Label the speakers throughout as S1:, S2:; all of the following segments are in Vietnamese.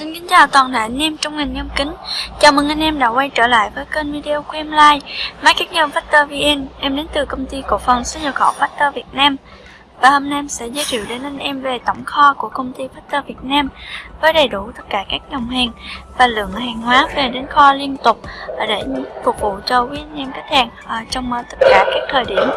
S1: Xin kính chào toàn thể anh em trong ngành nhôm kính. Chào mừng anh em đã quay trở lại với kênh video của em Like. Máy nhôm Factor VN Em đến từ công ty cổ phần xuất nhập khẩu Factor Việt Nam. Và hôm nay em sẽ giới thiệu đến anh em về tổng kho của công ty Factor Việt Nam Với đầy đủ tất cả các dòng hàng Và lượng hàng hóa về đến kho liên tục Để phục vụ cho quý anh em khách hàng ờ, Trong ờ, tất cả các thời điểm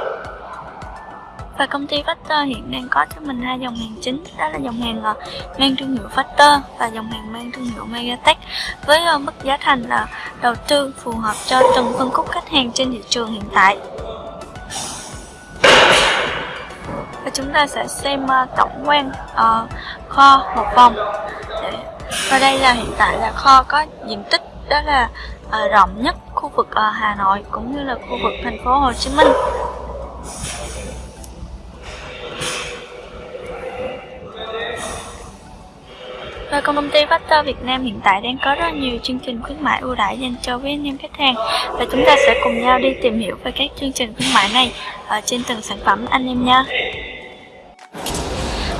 S1: và công ty Factor hiện đang có cho mình hai dòng hàng chính đó là dòng hàng uh, mang thương hiệu Factor và dòng hàng mang thương hiệu Megatech với uh, mức giá thành là đầu tư phù hợp cho từng phân khúc khách hàng trên thị trường hiện tại. Và chúng ta sẽ xem uh, tổng quan uh, kho một vòng. Và đây là hiện tại là kho có diện tích đó là uh, rộng nhất khu vực Hà Nội cũng như là khu vực thành phố Hồ Chí Minh. Và công ty Factor Việt Nam hiện tại đang có rất nhiều chương trình khuyến mại ưu đãi dành cho với anh em khách hàng. Và chúng ta sẽ cùng nhau đi tìm hiểu về các chương trình khuyến mại này ở trên từng sản phẩm anh em nha.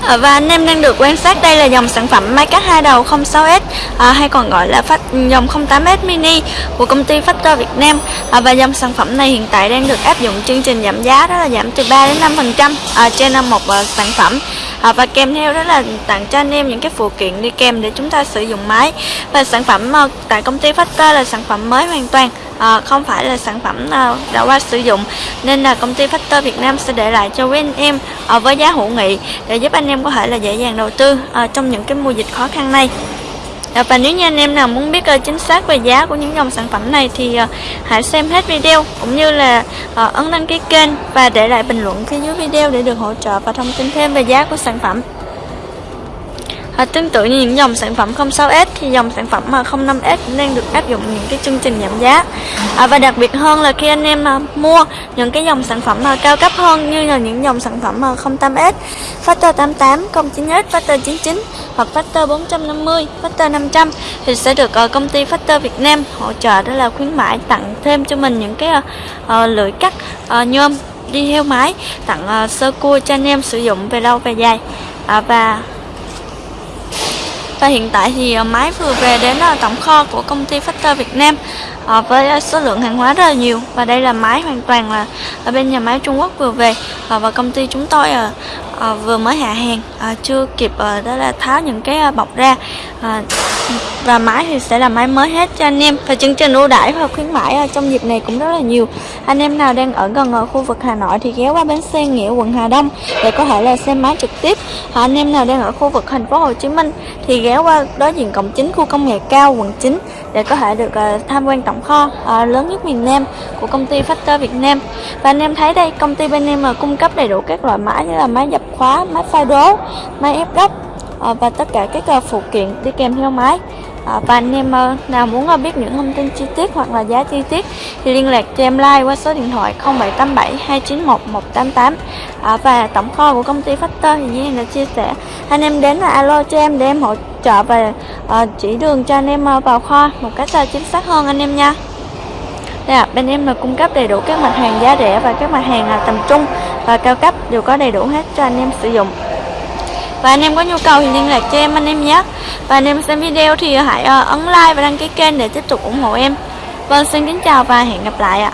S1: À, và anh em đang được quan sát đây là dòng sản phẩm máy cắt hai đầu 06S à, hay còn gọi là phát dòng 08S mini của công ty Factor Việt Nam. À, và dòng sản phẩm này hiện tại đang được áp dụng chương trình giảm giá đó là giảm từ 3 đến 5 phần trăm à, trên một à, sản phẩm. À, và kèm theo đó là tặng cho anh em những cái phụ kiện đi kèm để chúng ta sử dụng máy. Và sản phẩm à, tại công ty Factor là sản phẩm mới hoàn toàn à, không phải là sản phẩm à, đã qua sử dụng nên là công ty Factor Việt Nam sẽ để lại cho quý anh em à, với giá hữu nghị để giúp anh em có thể là dễ dàng đầu tư à, trong những cái mùa dịch khó khăn này. À, và nếu như anh em nào muốn biết chính xác về giá của những dòng sản phẩm này thì hãy xem hết video cũng như là ấn đăng ký kênh và để lại bình luận phía dưới video để được hỗ trợ và thông tin thêm về giá của sản phẩm. À, tương tự như những dòng sản phẩm 06S thì dòng sản phẩm mà 05S cũng đang được áp dụng những cái chương trình giảm giá. À, và đặc biệt hơn là khi anh em à, mua những cái dòng sản phẩm mà cao cấp hơn như là những dòng sản phẩm mà 08S, Factor 88, 09S, Factor 99 hoặc Factor 450, Factor 500 thì sẽ được uh, công ty Factor Việt Nam hỗ trợ đó là khuyến mãi tặng thêm cho mình những cái uh, uh, lưỡi cắt uh, nhôm đi heo máy tặng uh, sơ cua cho anh em sử dụng về lâu về dài. À, và và hiện tại thì ờ, máy vừa về đến ờ, tổng kho của công ty Factor Việt Nam ờ, với số lượng hàng hóa rất là nhiều. Và đây là máy hoàn toàn là ở bên nhà máy Trung Quốc vừa về và công ty chúng tôi vừa mới hạ hàng chưa kịp đó là tháo những cái bọc ra và máy thì sẽ là máy mới hết cho anh em. Và chương trình ưu đãi và khuyến mãi trong dịp này cũng rất là nhiều. Anh em nào đang ở gần ở khu vực Hà Nội thì ghé qua bến xe Nghĩa, quận Hà Đông để có thể là xem máy trực tiếp. Và anh em nào đang ở khu vực thành phố Hồ Chí Minh thì ghé qua đối diện cổng chính khu công nghệ cao quận 9 để có thể được ờ, tham quan tổng kho ờ, lớn nhất miền Nam của công ty Factor Việt Nam. Và anh em thấy đây, công ty bên em cung cấp đầy đủ các loại máy như là máy dập khóa, máy pha đố, máy ép gấp À, và tất cả các à, phụ kiện đi kèm theo máy. À, và anh em nào muốn biết những thông tin chi tiết hoặc là giá chi tiết thì liên lạc cho em like qua số điện thoại 0787 291 188 và tổng kho của công ty Factor thì như đã chia sẻ anh em đến là alo cho em để em hỗ trợ và chỉ đường cho anh em vào kho một cách chính xác hơn anh em nha. Đây à, bên em là cung cấp đầy đủ các mặt hàng giá rẻ và các mặt hàng tầm trung và cao cấp đều có đầy đủ hết cho anh em sử dụng và anh em có nhu cầu thì liên lạc cho em anh em nhé. Và anh em xem video thì hãy ờ, ấn like và đăng ký kênh để tiếp tục ủng hộ em. Vâng xin kính chào và hẹn gặp lại ạ.